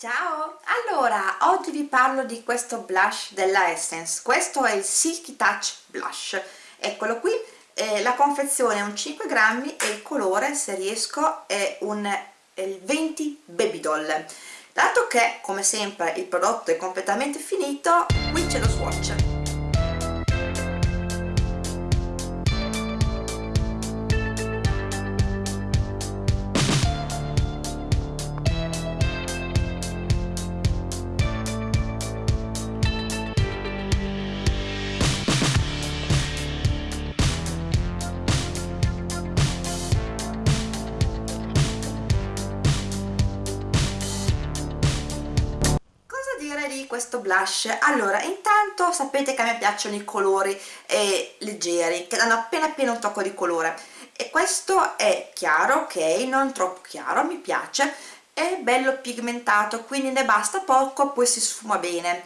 Ciao! Allora, oggi vi parlo di questo blush della Essence. Questo è il Silky Touch Blush. Eccolo qui. Eh, la confezione è un 5 grammi e il colore, se riesco, è un è il 20 Baby Doll. Dato che, come sempre, il prodotto è completamente finito, qui c'è lo swatch. Di questo blush. Allora intanto sapete che a me piacciono i colori eh, leggeri che danno appena appena un tocco di colore. E questo è chiaro ok? Non troppo chiaro mi piace. È bello pigmentato quindi ne basta poco poi si sfuma bene.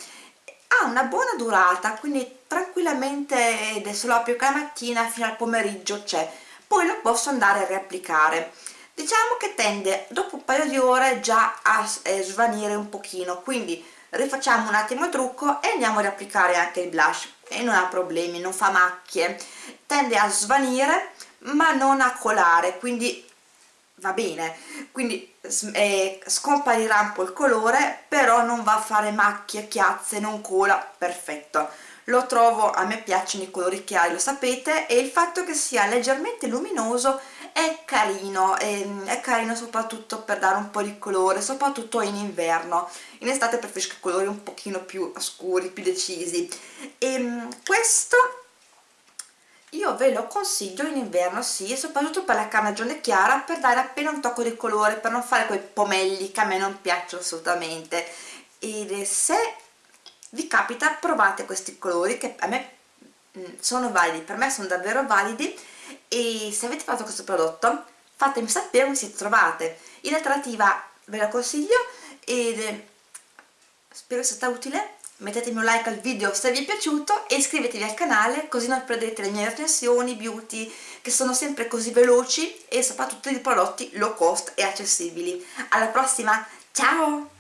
Ha una buona durata quindi tranquillamente adesso lo apro la mattina fino al pomeriggio c'è. Poi lo posso andare a riapplicare. Diciamo che tende dopo un paio di ore già a eh, svanire un pochino quindi rifacciamo un attimo il trucco e andiamo ad applicare anche il blush. E non ha problemi, non fa macchie. Tende a svanire ma non a colare quindi va bene. Quindi eh, scomparirà un po' il colore però non va a fare macchie, chiazze, non cola. Perfetto. Lo trovo, a me piacciono i colori chiari lo sapete e il fatto che sia leggermente luminoso è carino, è, ehm, è carino soprattutto per dare un po' di colore, soprattutto in inverno. In estate preferisco colori un pochino più scuri, più decisi. E ehm, questo io ve lo consiglio in inverno sì, soprattutto per la carnagione chiara per dare appena un tocco di colore, per non fare quei pomelli che a me non piacciono assolutamente. Ed se vi capita provate questi colori che a me mm, sono validi, per me sono davvero validi e se avete fatto questo prodotto fatemi sapere come si trovate. In alternativa ve lo consiglio ed spero sia stata utile. Mettetemi un like al video se vi è piaciuto e iscrivetevi al canale così non perdete le mie recensioni beauty che sono sempre così veloci e soprattutto di prodotti low cost e accessibili. Alla prossima ciao